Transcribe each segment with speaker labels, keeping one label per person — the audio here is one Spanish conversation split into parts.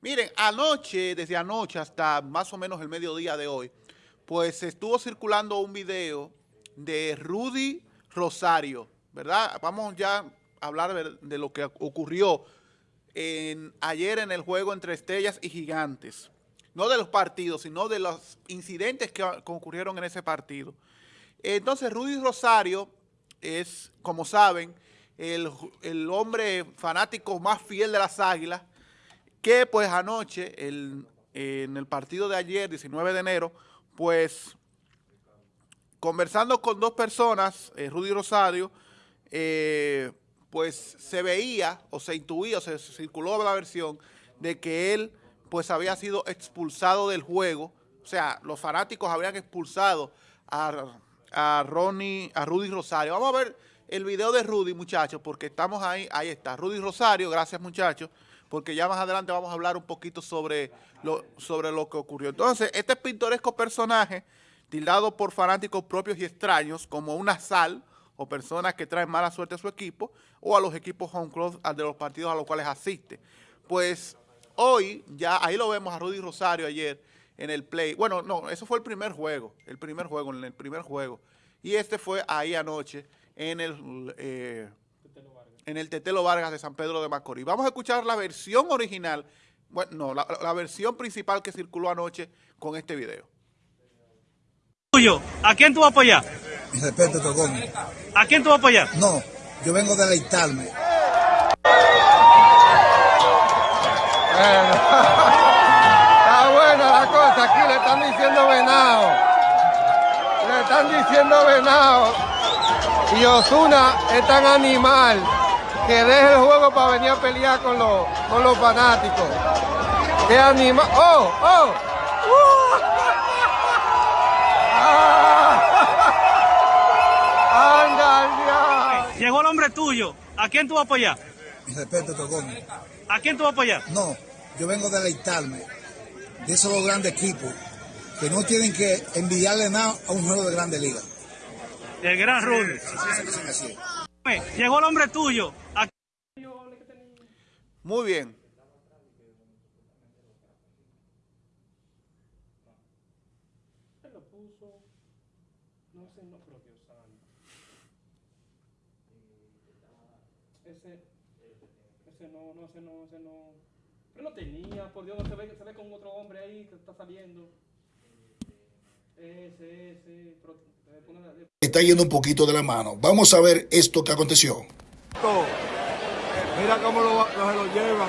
Speaker 1: Miren, anoche, desde anoche hasta más o menos el mediodía de hoy, pues estuvo circulando un video de Rudy Rosario, ¿verdad? Vamos ya a hablar de, lo que ocurrió ayer en el juego entre Estrellas y Gigantes. No de los partidos, sino de los incidentes que, ocurrieron en ese partido. Entonces, Rudy Rosario es, como saben, el, hombre fanático más fiel de las Águilas, que pues anoche, en el partido de ayer, 19 de enero, pues conversando con dos personas, eh, Rudy Rosario, eh, pues se veía o se intuía o se circuló la versión de que él pues había sido expulsado del juego, o sea, los fanáticos habrían expulsado a, a Ronnie, a Rudy Rosario. Vamos a ver el video de Rudy, muchachos, porque estamos ahí, ahí está, Rudy Rosario, gracias muchachos, porque ya más adelante vamos a hablar un poquito sobre lo, sobre lo que ocurrió. Entonces, este pintoresco personaje, tildado por fanáticos propios y extraños, como una sal, o personas que traen mala suerte a su equipo, o a los equipos home club de los partidos a los cuales asiste. Pues hoy, ya ahí lo vemos a Rudy Rosario ayer en el play. Bueno, no, eso fue el primer juego, el primer juego, en el primer juego. Y este fue ahí anoche, en el, eh, en el Tetelo Vargas de San Pedro de Macorís. Vamos a escuchar la versión original, bueno, no, la, versión principal que circuló anoche con este video.
Speaker 2: ¿A quién tú vas a apoyar?
Speaker 3: Mi respeto, Togón.
Speaker 2: ¿A quién tú vas a apoyar?
Speaker 3: No, yo vengo a deleitarme.
Speaker 4: Está buena la cosa, aquí le están diciendo venado. Le están diciendo venado. Y Osuna es tan animal que deja el juego para venir a pelear con los, con los fanáticos. ¡Qué animal! ¡Oh! ¡Oh! ¡Uh!
Speaker 2: ¡Anda, Llegó el hombre tuyo. ¿A quién tú vas a apoyar?
Speaker 3: Mi respeto, Togón.
Speaker 2: ¿A quién tú vas a apoyar?
Speaker 3: No, yo vengo a deleitarme de esos dos grandes equipos que no tienen que enviarle nada a un juego de grande liga.
Speaker 2: El gran Rudy. Llegó el hombre tuyo.
Speaker 1: Muy bien.
Speaker 5: Ese, ese no, no, ese no, ese no. Pero no tenía, por Dios, se ve, se ve con otro hombre ahí que está saliendo. Ese, ese,
Speaker 3: Está yendo un poquito de la mano. Vamos a ver esto que aconteció.
Speaker 4: Mira cómo lo, se lo llevan.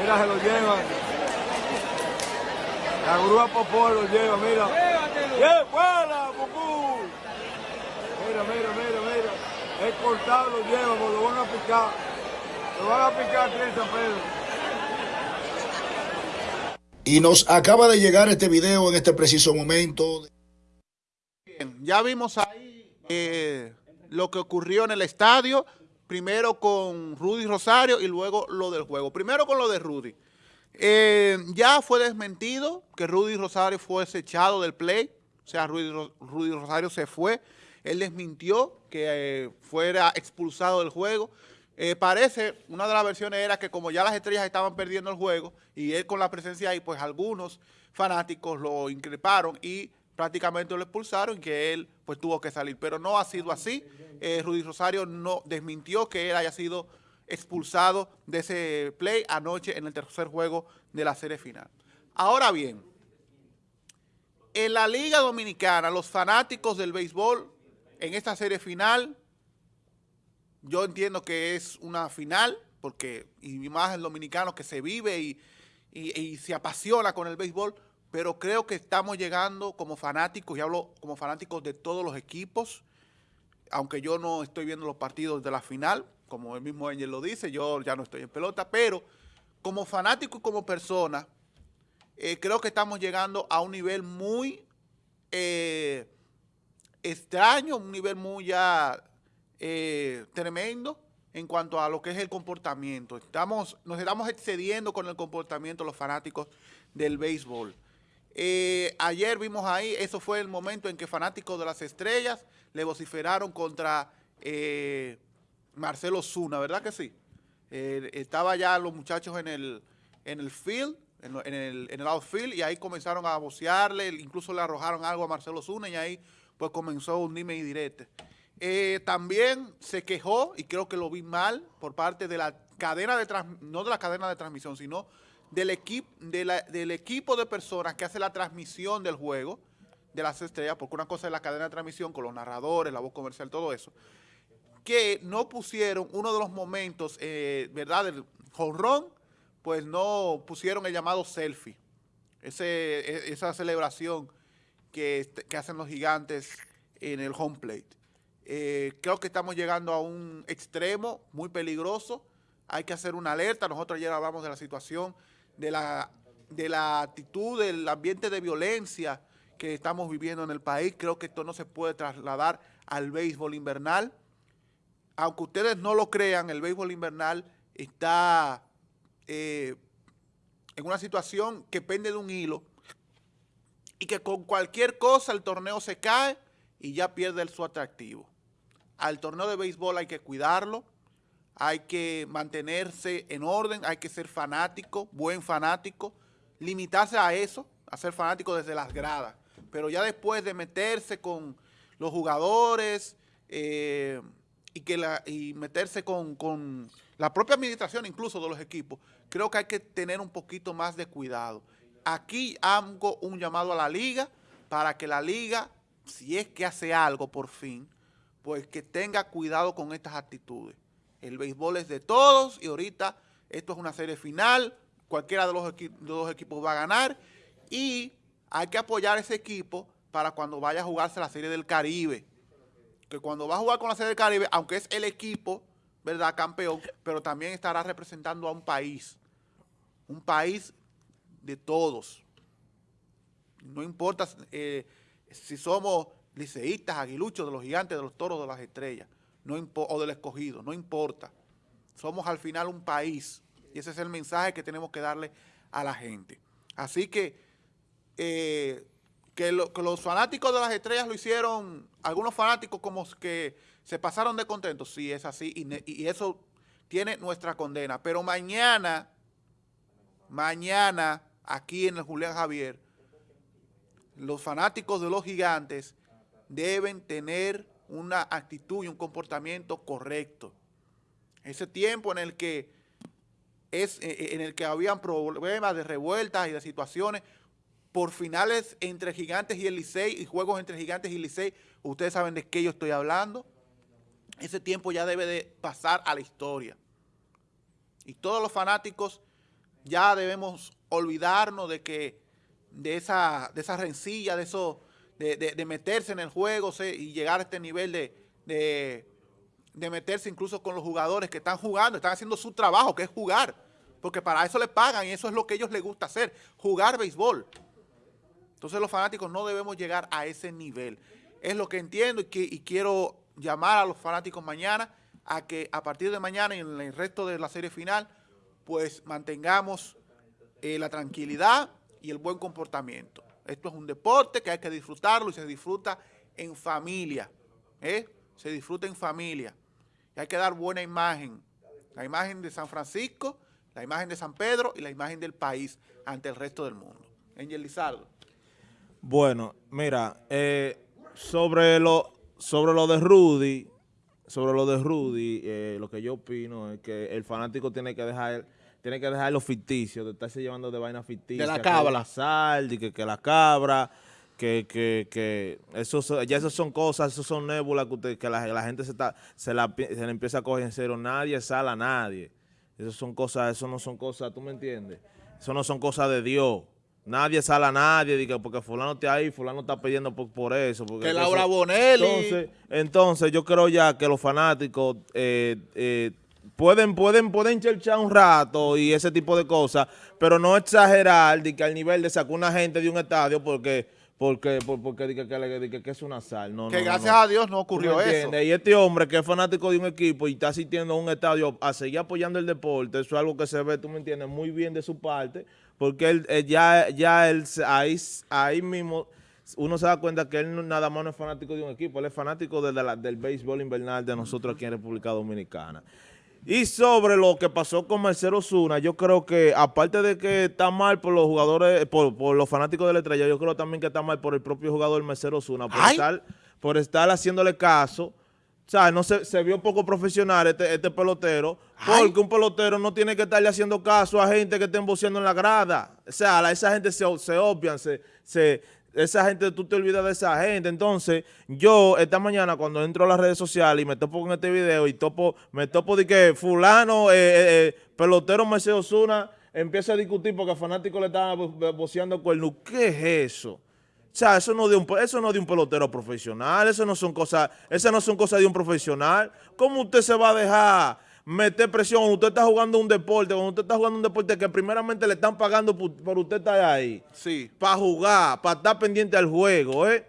Speaker 4: Mira, se lo llevan. La grúa popó lo lleva, mira. ¡Qué buena, Pupú! Mira, mira, mira, mira. Es cortado, lo llevan, lo van a picar. Lo van a picar tres Pedro.
Speaker 3: Y nos acaba de llegar este video en este preciso momento.
Speaker 1: Bien, ya vimos ahí eh, lo que ocurrió en el estadio, primero con Rudy Rosario y luego lo del juego. Primero con lo de Rudy. Eh, ya fue desmentido que Rudy Rosario fue echado del play, o sea, Rudy, Rosario se fue. Él desmintió que eh, fuera expulsado del juego. Parece, una de las versiones era que como ya las estrellas estaban perdiendo el juego y él con la presencia ahí, pues algunos fanáticos lo increparon y prácticamente lo expulsaron y que él pues tuvo que salir. Pero no ha sido así. Eh, Rudy Rosario no desmintió que él haya sido expulsado de ese play anoche en el tercer juego de la serie final. Ahora bien, en la Liga Dominicana, los fanáticos del béisbol en esta serie final yo entiendo que es una final, porque y más el dominicano que se vive y, se apasiona con el béisbol, pero creo que estamos llegando como fanáticos, y hablo como fanáticos de todos los equipos, aunque yo no estoy viendo los partidos de la final, como el mismo Angel lo dice, yo ya no estoy en pelota, pero como fanático y como persona, eh, creo que estamos llegando a un nivel muy eh, extraño, un nivel muy ya eh, tremendo en cuanto a lo que es el comportamiento. Estamos, nos estamos excediendo con el comportamiento los fanáticos del béisbol. Eh, ayer vimos ahí, eso fue el momento en que fanáticos de las estrellas le vociferaron contra eh, Marcelo Zuna, ¿verdad que sí? estaba ya los muchachos en el, en el field, en, el, en el outfield, y ahí comenzaron a bocearle, incluso le arrojaron algo a Marcelo Zuna, y ahí pues comenzó un dime y direte. Eh, también se quejó, y creo que lo vi mal, por parte de la cadena de trans- no de la cadena de transmisión, sino del, equipo de la- del equipo de personas que hace la transmisión del juego de las estrellas, porque una cosa es la cadena de transmisión con los narradores, la voz comercial, todo eso, que no pusieron uno de los momentos, eh, ¿verdad?, del jonrón, pues no pusieron el llamado selfie, ese, e- esa celebración que, este- que hacen los gigantes en el home plate. Eh, creo que estamos llegando a un extremo muy peligroso. Hay que hacer una alerta. Nosotros ayer hablamos de la situación, de la, de la actitud, del ambiente de violencia que estamos viviendo en el país. Creo que esto no se puede trasladar al béisbol invernal. Aunque ustedes no lo crean, el béisbol invernal está eh, en una situación que pende de un hilo y que con cualquier cosa el torneo se cae y ya pierde su atractivo. Al torneo de béisbol hay que cuidarlo, hay que mantenerse en orden, hay que ser fanático, buen fanático, limitarse a eso, a ser fanático desde las gradas. Pero ya después de meterse con los jugadores eh, y, que la, y meterse con, con la propia administración incluso de los equipos, creo que hay que tener un poquito más de cuidado. Aquí hago un llamado a la liga para que la liga, si es que hace algo por fin, pues que tenga cuidado con estas actitudes. El béisbol es de todos y ahorita esto es una serie final, cualquiera de los, equi- equipos va a ganar y hay que apoyar a ese equipo para cuando vaya a jugarse la serie del Caribe. Que cuando va a jugar con la serie del Caribe, aunque es el equipo, ¿verdad? Campeón, pero también estará representando a un país. Un país de todos. No importa eh, si somos liceístas, aguiluchos, de los gigantes, de los toros, de las estrellas, no o del escogido, no importa. Somos al final un país y ese es el mensaje que tenemos que darle a la gente. Así que, eh, que, lo- que los fanáticos de las estrellas lo hicieron, algunos fanáticos como que se pasaron de contentos, sí, es así, y, y eso tiene nuestra condena. Pero mañana, mañana, aquí en el Julián Javier, los fanáticos de los gigantes deben tener una actitud y un comportamiento correcto. Ese tiempo en el que es eh, en el que habían problemas de revueltas y de situaciones por finales entre Gigantes y el y juegos entre Gigantes y Licey, ustedes saben de qué yo estoy hablando. Ese tiempo ya debe de pasar a la historia. Y todos los fanáticos ya debemos olvidarnos de que de esa, de esa rencilla, de eso, de, de- meterse en el juego y llegar a este nivel de, de, meterse incluso con los jugadores que están jugando, están haciendo su trabajo, que es jugar, porque para eso les pagan y eso es lo que ellos les gusta hacer, jugar béisbol. Entonces los fanáticos no debemos llegar a ese nivel. Es lo que entiendo y, que, y quiero llamar a los fanáticos mañana a que a partir de mañana y en el resto de la serie final, pues mantengamos eh, la tranquilidad y el buen comportamiento. Esto es un deporte que hay que disfrutarlo y se disfruta en familia. ¿eh? Se disfruta en familia. Y hay que dar buena imagen. La imagen de San Francisco, la imagen de San Pedro y la imagen del país ante el resto del mundo. Angel Lizardo.
Speaker 6: Bueno, mira, eh, sobre lo sobre lo de Rudy, sobre lo de Rudy, eh, lo que yo opino es que el fanático tiene que dejar tiene que dejar los ficticios, de estarse llevando de vainas ficticias.
Speaker 1: De la
Speaker 6: que
Speaker 1: cábala.
Speaker 6: la sal, de que, que la cabra, que, que, que eso, so- ya eso son cosas, eso son nébulas que, usted- que la, la gente se, está, se, la, se la empieza a coger en cero. Nadie sale a nadie. Eso son cosas, eso no son cosas, ¿tú me entiendes? Eso no son cosas de Dios. Nadie sale a nadie, diga, porque fulano está ahí, fulano está pidiendo por, por eso. Porque
Speaker 1: Que
Speaker 6: eso-
Speaker 1: Laura Bonelli.
Speaker 6: Entonces, entonces, yo creo ya que los fanáticos eh, eh, pueden, pueden, pueden cherchar un rato y ese tipo de cosas, pero no exagerar de que al nivel de sacar una gente de un estadio porque, porque, por- porque, diga que, que es una sal. No,
Speaker 1: que
Speaker 6: no,
Speaker 1: gracias
Speaker 6: no.
Speaker 1: a Dios no
Speaker 6: ¿Tú
Speaker 1: ocurrió eso.
Speaker 6: Y este hombre que es fanático de un equipo y está asistiendo a un estadio a seguir apoyando el deporte, eso es algo que se ve, tú me entiendes, muy bien de su parte, porque él, eh, ya, ya él, ahí, ahí mismo uno se da cuenta que él nada más no es fanático de un equipo, él es fanático de la- del béisbol invernal de nosotros aquí en República Dominicana. Y sobre lo que pasó con Marcelo Zuna, yo creo que aparte de que está mal por los jugadores, por, por los fanáticos de la estrella, yo creo también que está mal por el propio jugador Marcelo Zuna, por, estar, por estar haciéndole caso. O sea, no se, se vio poco profesional este, este pelotero,
Speaker 1: Ay.
Speaker 6: porque un pelotero no tiene que estarle haciendo caso a gente que estén boceando en la grada. O sea, la- esa gente se, se obvian, se, se, esa gente, tú te olvidas de esa gente. Entonces, yo esta mañana cuando entro a las redes sociales y me topo con este video y topo, me topo de que fulano, eh, eh, eh, pelotero Marcelo Zuna, empieza a discutir porque a fanáticos le estaban bo- bo- boceando cuernos. ¿Qué es eso? O sea, eso no de un eso no de un pelotero profesional, eso no son cosas, esas no son cosas de un profesional. ¿Cómo usted se va a dejar meter presión cuando usted está jugando un deporte, cuando usted está jugando un deporte que primeramente le están pagando por, por usted estar ahí?
Speaker 1: Sí.
Speaker 6: Para jugar, para estar pendiente al juego, ¿eh?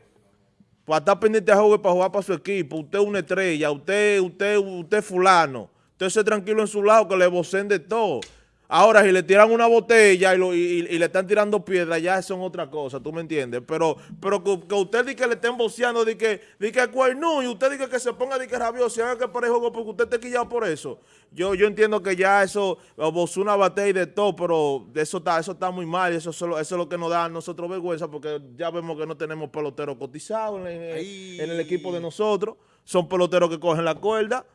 Speaker 6: Para estar pendiente al juego y para jugar para su equipo. Usted es una estrella, usted, usted, usted es fulano. Usted se tranquilo en su lado que le vocen de todo. Ahora, si le tiran una botella y, lo- y- y- le están tirando piedras, ya son otra cosa, ¿tú me entiendes? Pero, pero que, que usted dice que le estén boceando, de que, de que cuernú, y usted dice que se ponga de que rabioso y haga que juego porque usted esté quillado por eso. Yo, yo entiendo que ya eso, Bozuna bate y de todo, pero eso está, eso está muy mal y eso, solo- eso es lo que nos da a nosotros vergüenza porque ya vemos que no tenemos peloteros cotizados en, en-
Speaker 1: Ay.
Speaker 6: en el equipo de nosotros. Son peloteros que cogen la cuerda.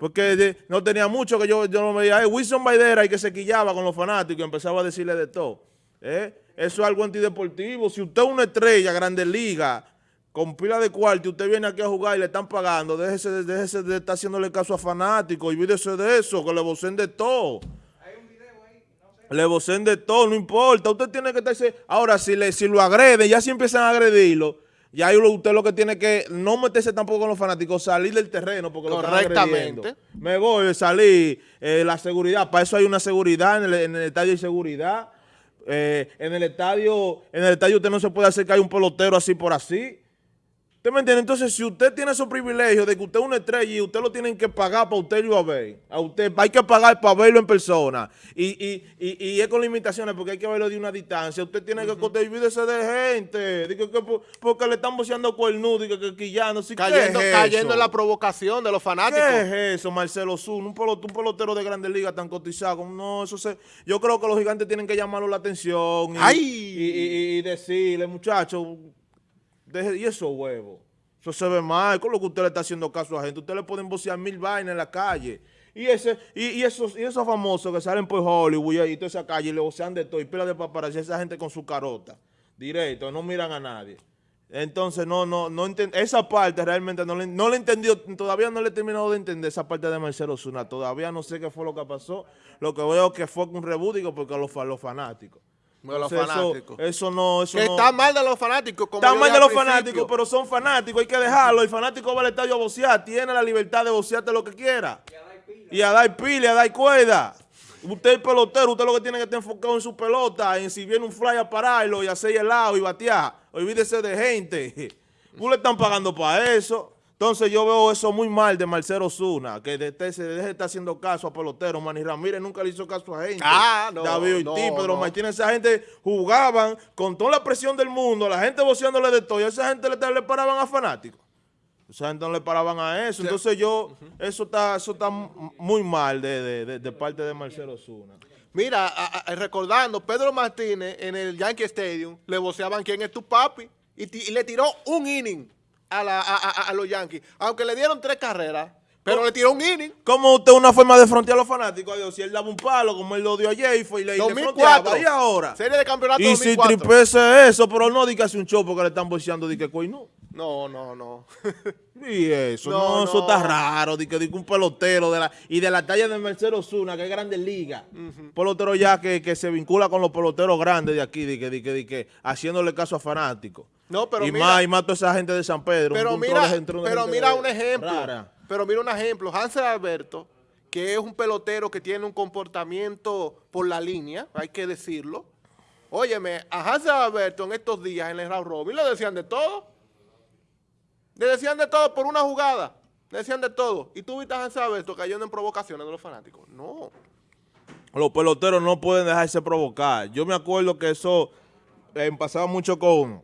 Speaker 6: Porque no tenía mucho que yo, yo no me veía, "Hey, Wilson Baidera y que se quillaba con los fanáticos y empezaba a decirle de todo. ¿eh? Eso es algo antideportivo. Si usted es una estrella, grande liga, con pila de cuarto, y usted viene aquí a jugar y le están pagando, déjese, déjese de estar haciéndole caso a fanáticos, olvídese de eso, que le vocen de todo. Le vocen de todo, no importa. Usted tiene que estarse. Ahora, si, le, si lo agreden, ya si empiezan a agredirlo, ya ahí usted lo que tiene que no meterse tampoco con los fanáticos, salir del terreno porque lo están. Me voy, salir, eh, la seguridad, para eso hay una seguridad, en el, en el estadio hay seguridad. Eh, en el estadio, en el estadio usted no se puede acercar a un pelotero así por así. ¿Usted me entiende? Entonces, si usted tiene esos privilegios de que usted es una estrella y usted lo tienen que pagar para usted a ver, a usted hay que pagar para verlo en persona. Y, y, y, y es con limitaciones porque hay que verlo de una distancia. Usted tiene que olvídese de gente. Digo que por- porque le están boceando cuernudo y que, quillando. Sí, ¿qué
Speaker 1: Cayendo,
Speaker 6: es
Speaker 1: cayendo
Speaker 6: eso?
Speaker 1: en la provocación de los fanáticos.
Speaker 6: ¿Qué es eso, Marcelo Zuna? Un pelotero, un pelotero de Grandes Ligas tan cotizado. No, eso se... Yo creo que los gigantes tienen que llamarlo la atención y,
Speaker 1: ¡Ay!
Speaker 6: y, y- y decirle, muchachos, deje, y esos huevos. Eso se ve mal. Con lo que usted le está haciendo caso a gente. Usted le pueden bocear mil vainas en la calle. Y ese y, y esos y esos famosos que salen por Hollywood y, toda esa calle y le bocean de todo y pila de paparazzi, esa gente con su carota. Directo, no miran a nadie. Entonces, no, no, no esa parte realmente no le, no le he entendido, todavía no le he terminado de entender esa parte de Marcelo Zuna. Todavía no sé qué fue lo que pasó. Lo que veo que fue un rebú, digo, porque los, los fanáticos.
Speaker 1: De los
Speaker 6: Entonces,
Speaker 1: fanáticos.
Speaker 6: Eso, no, eso
Speaker 1: que
Speaker 6: no.
Speaker 1: está mal de los fanáticos. Como
Speaker 6: Está mal de los fanáticos, pero son fanáticos, hay que dejarlo. El fanático va al estadio a bocear, tiene la libertad de bocearte lo que quiera. Y a dar pila, y a dar cuerda. Usted es pelotero, usted lo que tiene que estar enfocado en su pelota, en si viene un fly a pararlo y hacer helado y batear. Olvídese de gente. Tú le están pagando para eso. Entonces yo veo eso muy mal de Marcelo Zuna, que de, de- se deje de estar haciendo caso a peloteros. Manny Ramírez nunca le hizo caso a gente.
Speaker 1: Ah, no,
Speaker 6: David
Speaker 1: no,
Speaker 6: Ortiz, Pedro
Speaker 1: no.
Speaker 6: Martínez, esa gente jugaban con toda la presión del mundo, la gente boceándole de todo, y a esa gente le, le paraban a fanáticos. Esa gente no le paraban a eso. Entonces yo, eso está eso está muy mal de, de- parte de Marcelo Zuna.
Speaker 1: Mira, a- a- recordando, Pedro Martínez en el Yankee Stadium le voceaban quién es tu papi y le tiró un inning a, la- a- a- a los Yankees. Aunque le dieron tres carreras, pero le tiró un inning.
Speaker 6: ¿Cómo usted una forma de frontear a los fanáticos? Adiós, si él daba un palo, como él lo dio ayer y fue y le, y le
Speaker 1: 2004.
Speaker 6: fronteaba, y ahora.
Speaker 1: Serie de campeonato
Speaker 6: Y si
Speaker 1: 2004.
Speaker 6: tripese eso, pero no diga un show porque le están boceando de que no.
Speaker 1: No, no, no.
Speaker 6: Y eso,
Speaker 1: No,
Speaker 6: no, eso
Speaker 1: no.
Speaker 6: está raro, de que, de que un pelotero de la, y de la talla de Marcelo Zuna, que es grande liga. Un pelotero ya que, que se vincula con los peloteros grandes de aquí, de que, de que, de que haciéndole caso a fanáticos.
Speaker 1: No, pero
Speaker 6: y
Speaker 1: mira-
Speaker 6: más, y más toda esa gente de San Pedro.
Speaker 1: Pero
Speaker 6: un
Speaker 1: mira,
Speaker 6: de
Speaker 1: pero mira un ejemplo.
Speaker 6: rara.
Speaker 1: Pero mira un ejemplo. Hansel Alberto, que es un pelotero que tiene un comportamiento por la línea, hay que decirlo. Óyeme, a Hansel Alberto en estos días en el round robin le decían de todo. Le decían de todo por una jugada. Le decían de todo. Y tú viste a Hansel Alberto cayendo en provocaciones de los fanáticos. No.
Speaker 6: Los peloteros no pueden dejarse provocar. Yo me acuerdo que eso eh, pasaba mucho con,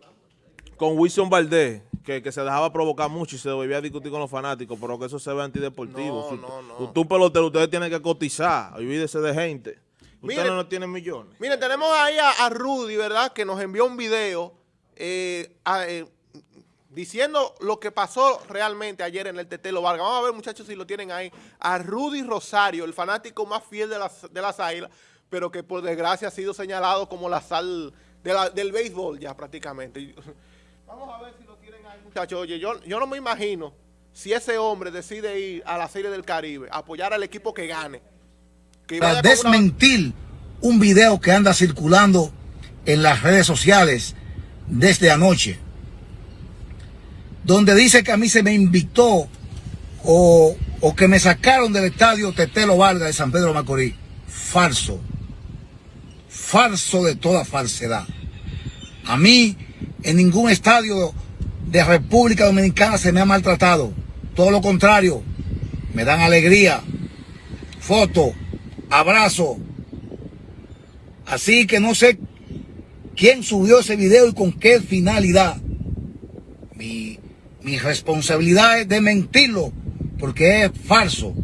Speaker 6: con Wilson Valdés, que, que se dejaba provocar mucho y se volvía a discutir con los fanáticos, pero que eso se ve antideportivo.
Speaker 1: No, no, no.
Speaker 6: Usted un pelotero, ustedes tienen que cotizar, olvídese de gente. Ustedes no tienen millones.
Speaker 1: Miren, tenemos ahí a, a Rudy, ¿verdad? Que nos envió un video eh, a- eh, diciendo lo que pasó realmente ayer en el Tetelo Vargas. Vamos a ver, muchachos, si lo tienen ahí. A Rudy Rosario, el fanático más fiel de las, de las águilas, pero que por desgracia ha sido señalado como la sal de la- del béisbol ya prácticamente. Vamos a ver si lo tienen ahí, muchachos. Oye, yo, yo no me imagino si ese hombre decide ir a la Serie del Caribe, a apoyar al equipo que gane. Que
Speaker 3: para
Speaker 1: una-
Speaker 3: desmentir un video que anda circulando en las redes sociales desde anoche, donde dice que a mí se me invitó o, o que me sacaron del estadio Tetelo Vargas de San Pedro Macorís. Falso. Falso de toda falsedad. A mí en ningún estadio de República Dominicana se me ha maltratado. Todo lo contrario, me dan alegría, foto, abrazo. Así que no sé quién subió ese video y con qué finalidad. Mi, responsabilidad es de mentirlo porque es falso.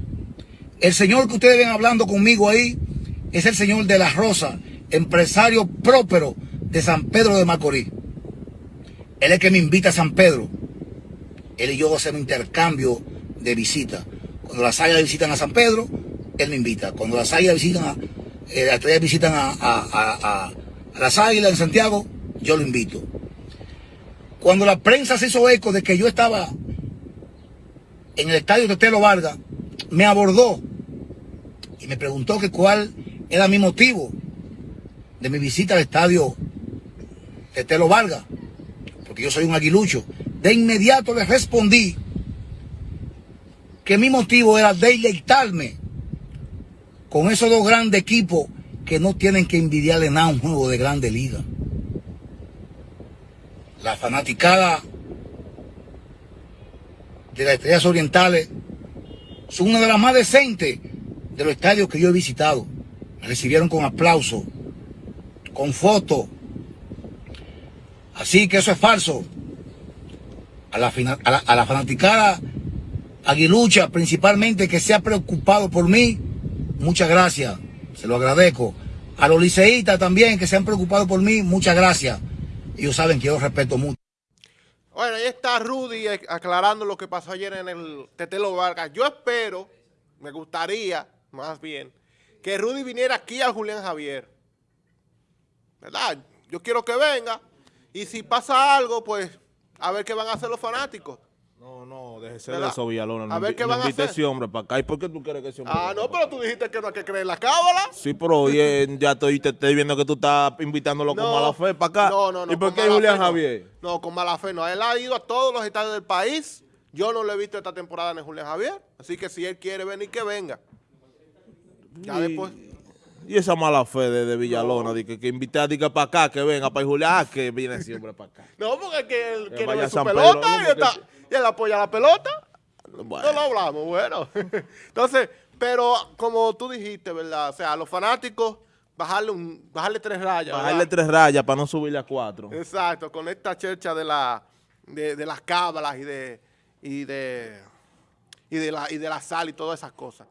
Speaker 3: El señor que ustedes ven hablando conmigo ahí es el señor de la Rosa, empresario próspero de San Pedro de Macorís. Él es el que me invita a San Pedro. Él y yo hacemos intercambio de visita. Cuando las águilas visitan a San Pedro, él me invita. Cuando las águilas visitan a, eh, las visitan a- a las águilas en Santiago, yo lo invito. Cuando la prensa se hizo eco de que yo estaba en el estadio Tetelo Vargas, me abordó y me preguntó que cuál era mi motivo de mi visita al estadio Tetelo Vargas, porque yo soy un aguilucho. De inmediato le respondí que mi motivo era deleitarme con esos dos grandes equipos que no tienen que envidiarle nada a un juego de grande liga. La fanaticada de las estrellas orientales son una de las más decentes de los estadios que yo he visitado. Me recibieron con aplauso, con fotos. Así que eso es falso. A la, a a la fanaticada aguilucha, principalmente que se ha preocupado por mí, muchas gracias, se lo agradezco. A los liceístas también que se han preocupado por mí, muchas gracias. Ellos saben que yo respeto mucho.
Speaker 1: Bueno, ahí está Rudy eh, aclarando lo que pasó ayer en el Tetelo Vargas. Yo espero, me gustaría, más bien, que Rudy viniera aquí a Julián Javier. ¿Verdad? Yo quiero que venga. Y si pasa algo, pues, a ver qué van a hacer los fanáticos.
Speaker 6: No, no, déjese de eso, Villalona. No
Speaker 1: A ver qué
Speaker 6: no
Speaker 1: van a hacer.
Speaker 6: ese hombre para acá. ¿Y por qué tú quieres que ese hombre
Speaker 1: Ah, no, pero tú dijiste que no hay que creer la cábala.
Speaker 6: Sí, pero hoy ya estoy, te estoy viendo que tú estás invitándolo con mala fe para acá.
Speaker 1: No, no, no.
Speaker 6: ¿Y por qué Julián
Speaker 1: fe no.
Speaker 6: Javier?
Speaker 1: No, con mala fe no. Él ha ido a todos los estadios del país. Yo no lo he visto esta temporada en Julián Javier. Así que si él quiere venir, que venga. Ya
Speaker 6: Y-
Speaker 1: después.
Speaker 6: Y esa mala fe de, de Villalona, de que, que para acá, que venga para Julián, ah, que viene siempre para acá.
Speaker 1: No, porque es que él
Speaker 6: Que vaya
Speaker 1: su
Speaker 6: San
Speaker 1: pelota
Speaker 6: Pedro, ¿no?
Speaker 1: y, está- y él apoya la pelota.
Speaker 6: Bueno.
Speaker 1: No lo hablamos, bueno. Entonces, pero como tú dijiste, ¿verdad? O sea, a los fanáticos, bajarle, un, bajarle tres rayas.
Speaker 6: Bajarle
Speaker 1: ¿verdad?
Speaker 6: tres rayas para no subirle a cuatro.
Speaker 1: Exacto, con esta chercha de la de, de las cábalas y de y de y de la y de la sal y todas esas cosas.